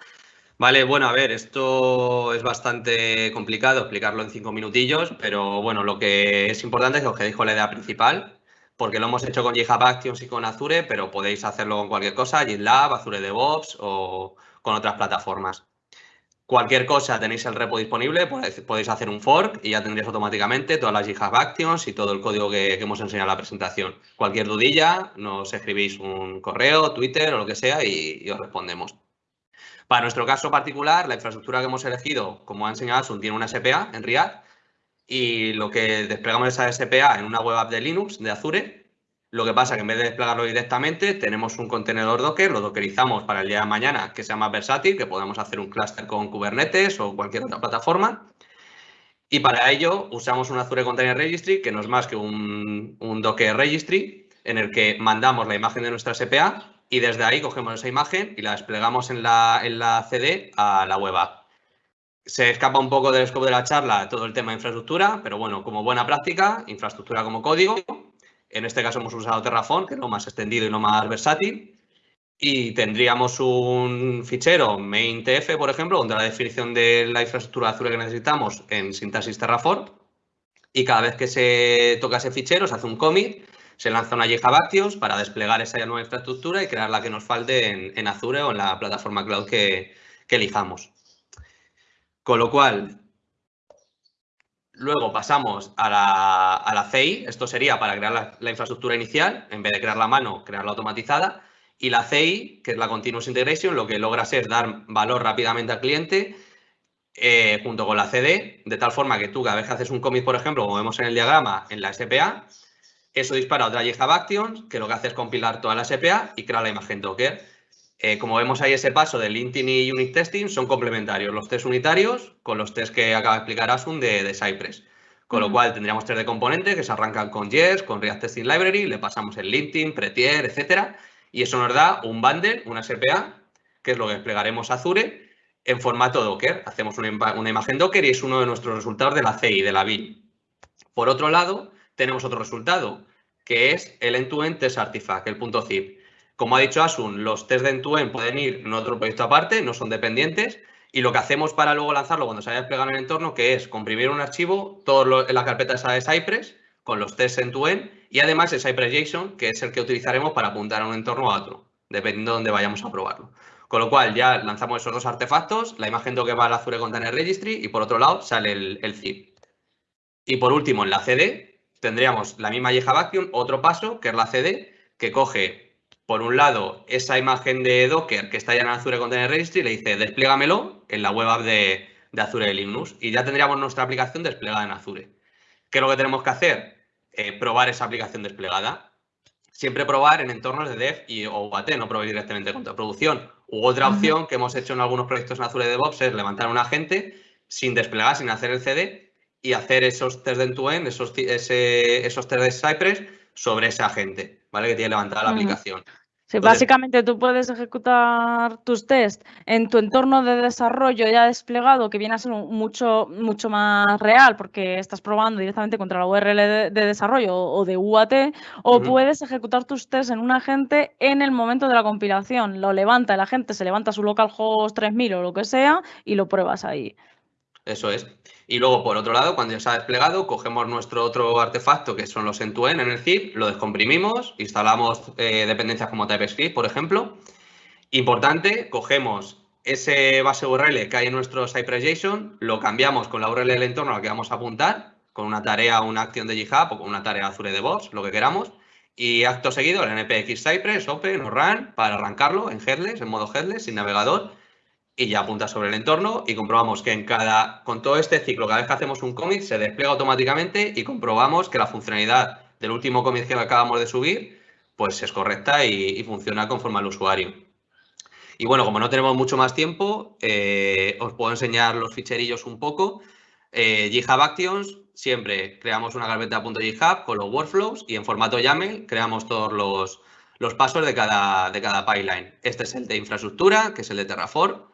Vale, bueno, a ver, esto es bastante complicado explicarlo en cinco minutillos, pero bueno, lo que es importante es que os quedéis con la idea principal, porque lo hemos hecho con GitHub Actions y con Azure, pero podéis hacerlo con cualquier cosa, GitLab, Azure DevOps o con otras plataformas. Cualquier cosa tenéis el repo disponible, podéis hacer un fork y ya tendréis automáticamente todas las GitHub Actions y todo el código que, hemos enseñado en la presentación. Cualquier dudilla, nos escribís un correo, Twitter o lo que sea y os respondemos. Para nuestro caso particular, la infraestructura que hemos elegido, como ha enseñado Asun, tiene una SPA en React y lo que desplegamos esa SPA en una web app de Linux, de Azure, lo que pasa es que en vez de desplegarlo directamente, tenemos un contenedor Docker, lo dockerizamos para el día de mañana, que sea más versátil, que podamos hacer un cluster con Kubernetes o cualquier otra plataforma. Y para ello usamos un Azure Container Registry, que no es más que un, un Docker Registry, en el que mandamos la imagen de nuestra SPA y desde ahí cogemos esa imagen y la desplegamos en la, en la CD a la web app. Se escapa un poco del scope de la charla todo el tema de infraestructura, pero bueno, como buena práctica, infraestructura como código. En este caso hemos usado Terraform, que es lo más extendido y lo más versátil. Y tendríamos un fichero main.tf, por ejemplo, donde la definición de la infraestructura Azure que necesitamos en sintaxis Terraform. Y cada vez que se toca ese fichero, se hace un commit se lanza una GitHub Actions para desplegar esa nueva infraestructura y crear la que nos falte en, Azure o en la plataforma cloud que, elijamos. Con lo cual, Luego pasamos a la, la CI, esto sería para crear la, infraestructura inicial, en vez de crearla a mano, crearla automatizada. Y la CI, que es la Continuous Integration, lo que logra es dar valor rápidamente al cliente eh, junto con la CD, de tal forma que tú cada vez que haces un commit, por ejemplo, como vemos en el diagrama, en la SPA, eso dispara otra GitHub Actions, que lo que hace es compilar toda la SPA y crear la imagen Docker. Eh, como vemos ahí ese paso de linting y unit testing, son complementarios los test unitarios con los test que acaba de explicar Asun de, de Cypress. Con lo cual tendríamos test de componentes que se arrancan con Jest, con React Testing Library, le pasamos el linting, Prettier, etcétera, y eso nos da un bundle, una SPA, que es lo que desplegaremos a Azure en formato Docker. Hacemos una, una imagen Docker y es uno de nuestros resultados de la CI, de la BIM. Por otro lado, tenemos otro resultado, que es el end-to-end test artifact, el punto zip. Como ha dicho Asun, los test de end-to-end pueden ir en otro proyecto aparte, no son dependientes, y lo que hacemos para luego lanzarlo cuando se haya desplegado en el entorno, que es comprimir un archivo, todo en la carpeta esa de Cypress, con los tests end-to-end, y además el Cypress JSON, que es el que utilizaremos para apuntar a un entorno a otro, dependiendo de dónde vayamos a probarlo. Con lo cual ya lanzamos esos dos artefactos, la imagen que va al Azure Container Registry y por otro lado sale el zip. Y por último, en la CD, tendríamos la misma Yeja Vacuum, otro paso, que es la CD, que coge, por un lado, esa imagen de Docker que está ya en Azure Container Registry y le dice, despliegamelo en la web app de, Azure de Linux. Y ya tendríamos nuestra aplicación desplegada en Azure. ¿Qué es lo que tenemos que hacer? Eh, probar esa aplicación desplegada. Siempre probar en entornos de dev y o UAT, no probar directamente contra producción. U otra opción que hemos hecho en algunos proyectos en Azure DevOps es levantar un agente sin desplegar, sin hacer el CD y hacer esos test de end-to-end, esos, esos test de Cypress sobre ese agente, ¿vale? Que tiene levantada la aplicación. Sí, básicamente tú puedes ejecutar tus tests en tu entorno de desarrollo ya desplegado, que viene a ser mucho, mucho más real, porque estás probando directamente contra la URL de, desarrollo o de UAT, o puedes ejecutar tus tests en un agente en el momento de la compilación. Lo levanta el agente, se levanta su localhost 3000 o lo que sea, y lo pruebas ahí. Eso es. Y luego, por otro lado, cuando ya se ha desplegado, cogemos nuestro otro artefacto, que son los end-to-end en el zip, lo descomprimimos, instalamos eh, dependencias como TypeScript, por ejemplo. Importante, cogemos ese base URL que hay en nuestro Cypress JSON, lo cambiamos con la URL del entorno a la que vamos a apuntar, con una tarea una acción de GitHub o con una tarea Azure DevOps, lo que queramos. Y acto seguido, el npx Cypress, Open o Run para arrancarlo en headless, en modo headless, sin navegador y ya apunta sobre el entorno y comprobamos que en cada, con todo este ciclo, cada vez que hacemos un commit se despliega automáticamente y comprobamos que la funcionalidad del último commit que acabamos de subir pues es correcta y, funciona conforme al usuario. Y bueno, como no tenemos mucho más tiempo, eh, os puedo enseñar los ficherillos un poco. Eh, GitHub Actions, siempre creamos una carpeta .github con los workflows y en formato YAML creamos todos los, los pasos de cada, de cada pipeline. Este es el de infraestructura, que es el de Terraform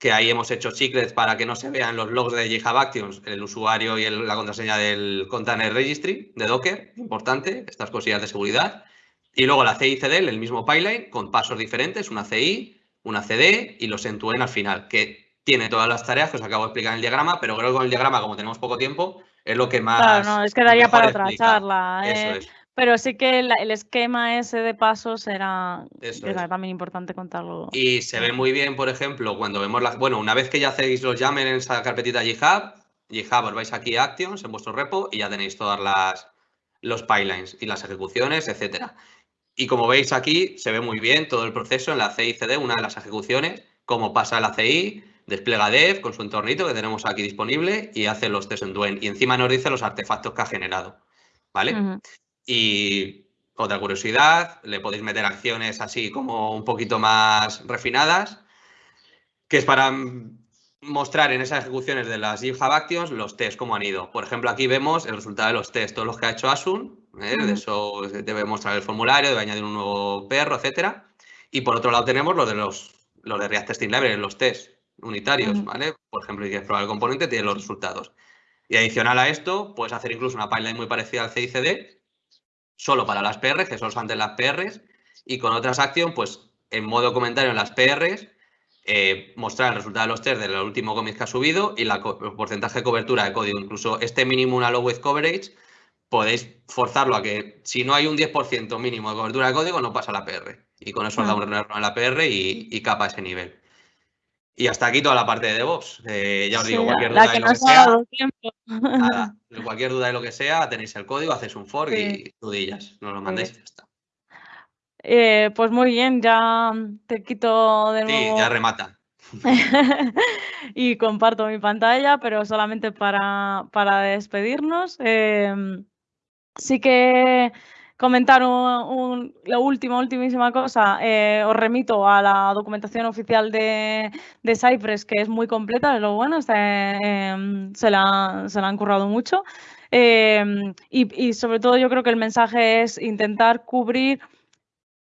que ahí hemos hecho secrets para que no se vean los logs de GitHub Actions, el usuario y la contraseña del Container Registry de Docker, importante, estas cosillas de seguridad. Y luego la CI CD, el mismo pipeline, con pasos diferentes, una CI, una CD y los end al final, que tiene todas las tareas que os acabo de explicar en el diagrama, pero creo que con el diagrama, como tenemos poco tiempo, es lo que más... Claro, no, es que daría para otra charla. Eso eh. es. Pero sí que el, esquema ese de pasos era, también importante contarlo. Y se ve muy bien, por ejemplo, cuando vemos las. Bueno, una vez que ya hacéis los YAML en esa carpetita GitHub, GitHub os vais aquí a Actions en vuestro repo y ya tenéis todas las los pipelines y las ejecuciones, etcétera. Y como veis aquí, se ve muy bien todo el proceso en la CI/CD, una de las ejecuciones, cómo pasa la CI, despliega dev con su entornito que tenemos aquí disponible y hace los test en Duen. Y encima nos dice los artefactos que ha generado. ¿Vale? Y otra curiosidad, le podéis meter acciones así como un poquito más refinadas, que es para mostrar en esas ejecuciones de las GitHub Actions los tests, cómo han ido. Por ejemplo, aquí vemos el resultado de los tests, todos los que ha hecho Asun, ¿eh? de eso debe mostrar el formulario, debe añadir un nuevo perro, etcétera. Y por otro lado tenemos los de los, los de React Testing Library, los tests unitarios, ¿vale? Por ejemplo, si quieres probar el componente, tiene los resultados. Y adicional a esto, puedes hacer incluso una pipeline muy parecida al CICD, solo para las PRs, que son antes las PRs, y con otras acciones, pues en modo comentario en las PRs, eh, mostrar el resultado de los test del último commit que ha subido y la, el porcentaje de cobertura de código. Incluso este mínimo una low with coverage, podéis forzarlo a que si no hay un 10% mínimo de cobertura de código, no pasa la PR. Y con eso os da un error en la PR y, capa ese nivel. Y hasta aquí toda la parte de DevOps. Eh, ya os digo, cualquier duda de lo que sea. Nada, cualquier duda de lo que sea, tenéis el código, hacéis un fork y dudillas. Nos lo mandáis y ya está. Eh, pues muy bien, ya te quito de nuevo. Sí, ya remata. y comparto mi pantalla, pero solamente para, para despedirnos. Em, sí que comentar un, la última, ultimísima cosa, eh, os remito a la documentación oficial de, de, Cypress, que es muy completa, es lo bueno, em, se, la, se, la, han currado mucho. Em, y, y sobre todo yo creo que el mensaje es intentar cubrir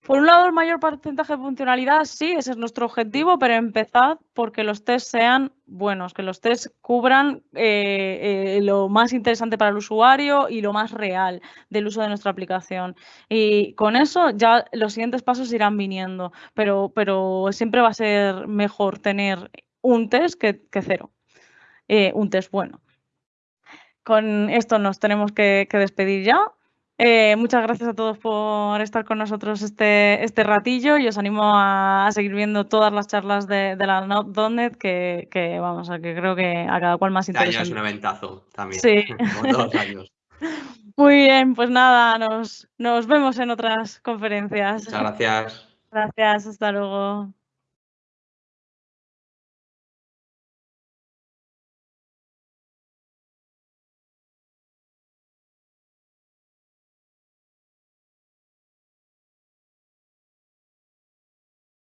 por un lado, el mayor porcentaje de funcionalidad, sí, ese es nuestro objetivo, pero empezad porque los test sean buenos, que los test cubran eh, eh, lo más interesante para el usuario y lo más real del uso de nuestra aplicación. Y con eso ya los siguientes pasos irán viniendo, pero, pero siempre va a ser mejor tener un test que, cero, eh, un test bueno. Con esto nos tenemos que despedir ya. Eh, muchas gracias a todos por estar con nosotros este, este ratillo y os animo a, seguir viendo todas las charlas de, la .NET que, que, vamos, a que creo que a cada cual más interesante. Este año es un eventazo también, sí. como todos los años. Muy bien, pues nada, nos, nos vemos en otras conferencias. Muchas gracias. Gracias, hasta luego.